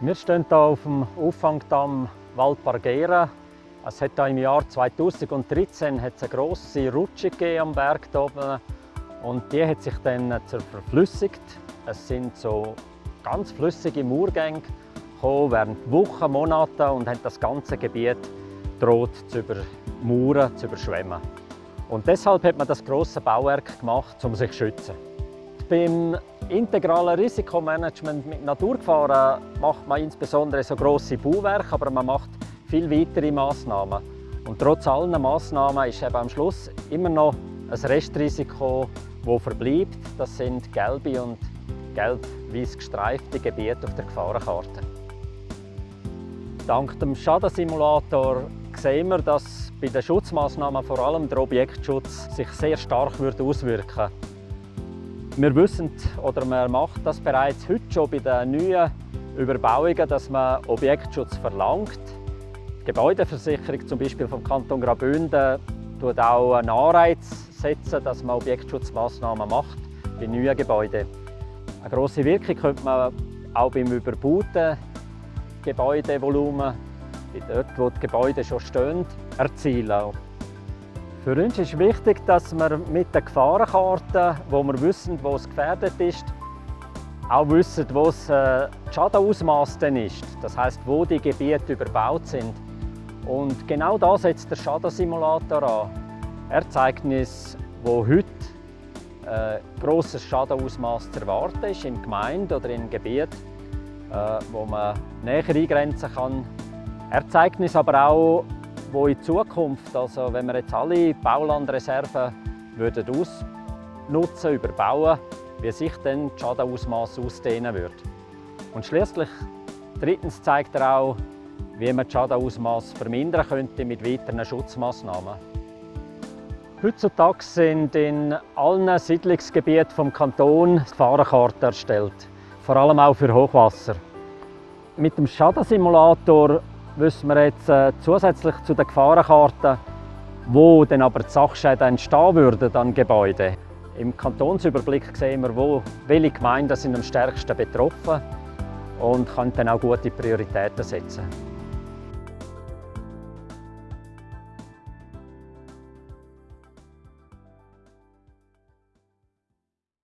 Wir stehen hier auf dem Auffangdamm Val Pargera. Es hat im Jahr 2013 hat es eine grosse Rutsche am Berg oben und die hat sich dann verflüssigt. Es sind so ganz flüssige Murgänge gekommen während Wochen, Monate und haben das ganze Gebiet droht zu übermauern, zu überschwemmen. Und deshalb hat man das große Bauwerk gemacht, um sich zu schützen. Beim integralen Risikomanagement mit Naturgefahren macht man insbesondere so grosse Bauwerke, aber man macht viel weitere Massnahmen. Und trotz allen Massnahmen ist eben am Schluss immer noch ein Restrisiko, das verbleibt. Das sind gelbe und gelb-weiß gestreifte Gebiete auf der Gefahrenkarte. Dank dem Schadensimulator sehen wir, dass bei den Schutzmaßnahmen vor allem der Objektschutz sich sehr stark auswirken würde. Wir wissen oder man macht das bereits heute schon bei den neuen Überbauungen, dass man Objektschutz verlangt. Die Gebäudeversicherung zum Beispiel vom Kanton Graubünden tut auch einen Anreiz setzen, dass man Objektschutzmaßnahmen macht bei neuen Gebäuden. Eine grosse Wirkung könnte man auch beim überbauten Gebäudevolumen, dort wo die Gebäude schon stehen, erzielen. Für uns ist wichtig, dass wir mit den Gefahrenkarten, wo wir wissen, wo es gefährdet ist, auch wissen, wo das äh, Schadenausmaß ist. Das heißt, wo die Gebiete überbaut sind. Und genau da setzt der Schadensimulator an. Er zeigt uns, wo heute äh, grosses Schadenausmaß zu erwarten ist, in Gemeinde oder in Gebiet, äh, wo man näher eingrenzen kann. Er zeigt uns aber auch, wo in Zukunft, also wenn wir jetzt alle Baulandreserven würden ausnutzen, überbauen, wie sich dann das Schadenausmaß ausdehnen würde. Und schließlich drittens zeigt er auch, wie man das Schadenausmaß vermindern könnte mit weiteren Schutzmaßnahmen. Heutzutage sind in allen Siedlungsgebieten des Kantons Gefahrenkarten erstellt, vor allem auch für Hochwasser. Mit dem Schadensimulator wissen wir jetzt äh, zusätzlich zu den Gefahrenkarten, wo dann aber die Sachschäden entstehen würden an Gebäuden. Im Kantonsüberblick sehen wir, wo, welche Gemeinden sind am stärksten betroffen und können dann auch gute Prioritäten setzen.